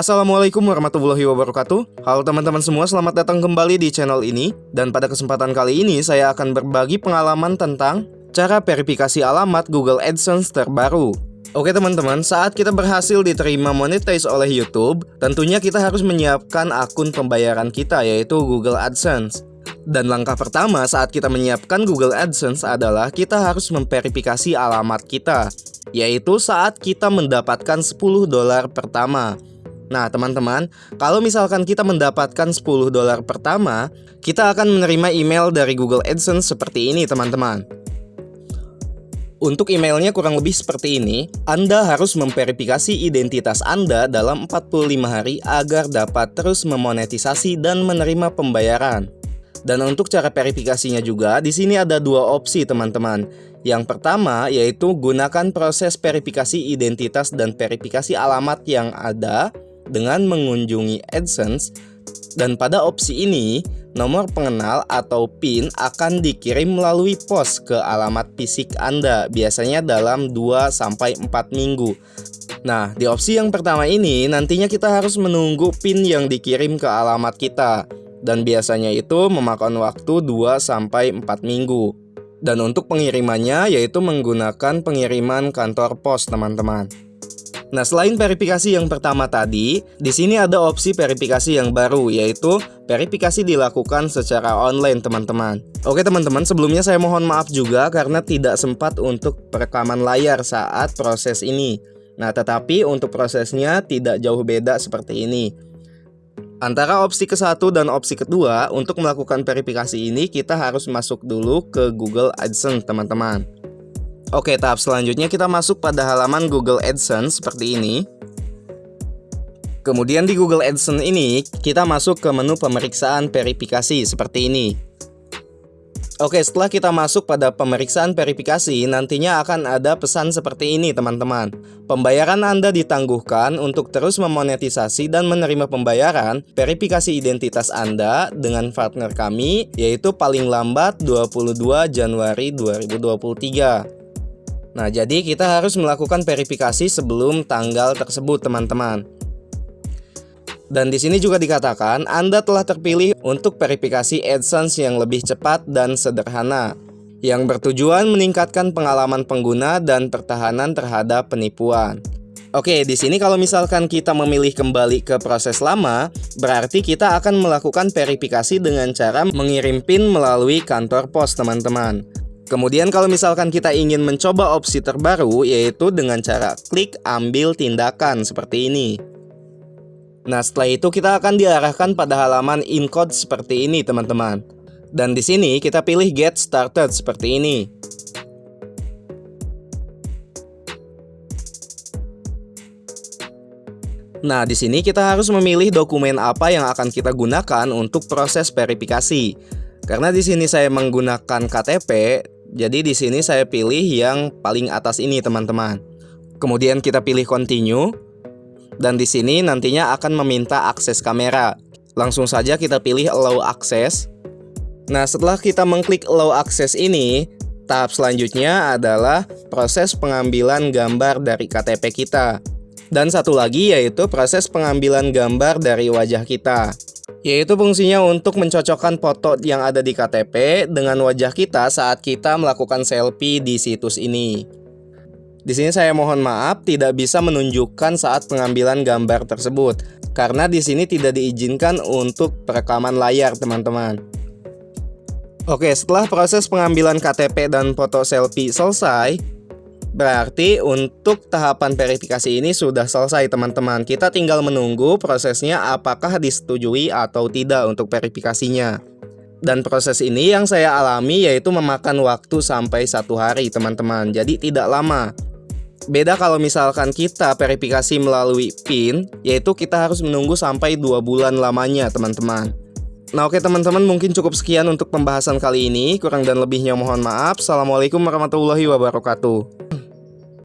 Assalamualaikum warahmatullahi wabarakatuh. Halo teman-teman semua, selamat datang kembali di channel ini. Dan pada kesempatan kali ini saya akan berbagi pengalaman tentang Cara verifikasi alamat Google AdSense terbaru. Oke teman-teman, saat kita berhasil diterima monetize oleh YouTube Tentunya kita harus menyiapkan akun pembayaran kita yaitu Google AdSense. Dan langkah pertama saat kita menyiapkan Google AdSense adalah kita harus memverifikasi alamat kita yaitu saat kita mendapatkan 10 dolar pertama Nah teman-teman, kalau misalkan kita mendapatkan 10 dolar pertama, kita akan menerima email dari Google AdSense seperti ini teman-teman. Untuk emailnya kurang lebih seperti ini, Anda harus memverifikasi identitas Anda dalam 45 hari agar dapat terus memonetisasi dan menerima pembayaran. Dan untuk cara verifikasinya juga, di sini ada dua opsi teman-teman. Yang pertama yaitu gunakan proses verifikasi identitas dan verifikasi alamat yang ada dengan mengunjungi AdSense dan pada opsi ini nomor pengenal atau PIN akan dikirim melalui pos ke alamat fisik Anda biasanya dalam 2-4 minggu. Nah di opsi yang pertama ini nantinya kita harus menunggu PIN yang dikirim ke alamat kita dan biasanya itu memakan waktu 2-4 minggu. Dan untuk pengirimannya yaitu menggunakan pengiriman kantor pos teman-teman Nah, selain verifikasi yang pertama tadi, di sini ada opsi verifikasi yang baru, yaitu verifikasi dilakukan secara online, teman-teman. Oke, teman-teman, sebelumnya saya mohon maaf juga karena tidak sempat untuk perekaman layar saat proses ini. Nah, tetapi untuk prosesnya tidak jauh beda seperti ini. Antara opsi ke satu dan opsi kedua, untuk melakukan verifikasi ini kita harus masuk dulu ke Google AdSense, teman-teman. Oke, tahap selanjutnya kita masuk pada halaman Google AdSense seperti ini. Kemudian di Google AdSense ini, kita masuk ke menu pemeriksaan verifikasi seperti ini. Oke, setelah kita masuk pada pemeriksaan verifikasi, nantinya akan ada pesan seperti ini teman-teman. Pembayaran Anda ditangguhkan untuk terus memonetisasi dan menerima pembayaran verifikasi identitas Anda dengan partner kami, yaitu paling lambat 22 Januari 2023. Nah, jadi kita harus melakukan verifikasi sebelum tanggal tersebut, teman-teman. Dan di sini juga dikatakan Anda telah terpilih untuk verifikasi AdSense yang lebih cepat dan sederhana yang bertujuan meningkatkan pengalaman pengguna dan pertahanan terhadap penipuan. Oke, di sini kalau misalkan kita memilih kembali ke proses lama, berarti kita akan melakukan verifikasi dengan cara mengirim PIN melalui kantor pos, teman-teman. Kemudian kalau misalkan kita ingin mencoba opsi terbaru yaitu dengan cara klik ambil tindakan seperti ini. Nah setelah itu kita akan diarahkan pada halaman InCode seperti ini teman-teman. Dan di sini kita pilih Get Started seperti ini. Nah, di sini kita harus memilih dokumen apa yang akan kita gunakan untuk proses verifikasi. Karena di sini saya menggunakan KTP, jadi di sini saya pilih yang paling atas ini teman-teman. Kemudian kita pilih continue dan di sini nantinya akan meminta akses kamera. Langsung saja kita pilih allow access. Nah, setelah kita mengklik allow access ini, tahap selanjutnya adalah proses pengambilan gambar dari KTP kita. Dan satu lagi yaitu proses pengambilan gambar dari wajah kita yaitu fungsinya untuk mencocokkan foto yang ada di KTP dengan wajah kita saat kita melakukan selfie di situs ini. Di sini saya mohon maaf tidak bisa menunjukkan saat pengambilan gambar tersebut karena di sini tidak diizinkan untuk perekaman layar, teman-teman. Oke, setelah proses pengambilan KTP dan foto selfie selesai, Berarti untuk tahapan verifikasi ini sudah selesai teman-teman. Kita tinggal menunggu prosesnya apakah disetujui atau tidak untuk verifikasinya. Dan proses ini yang saya alami yaitu memakan waktu sampai satu hari teman-teman. Jadi tidak lama. Beda kalau misalkan kita verifikasi melalui PIN Yaitu kita harus menunggu sampai dua bulan lamanya teman-teman. Nah oke teman-teman mungkin cukup sekian untuk pembahasan kali ini. Kurang dan lebihnya mohon maaf. Assalamualaikum warahmatullahi wabarakatuh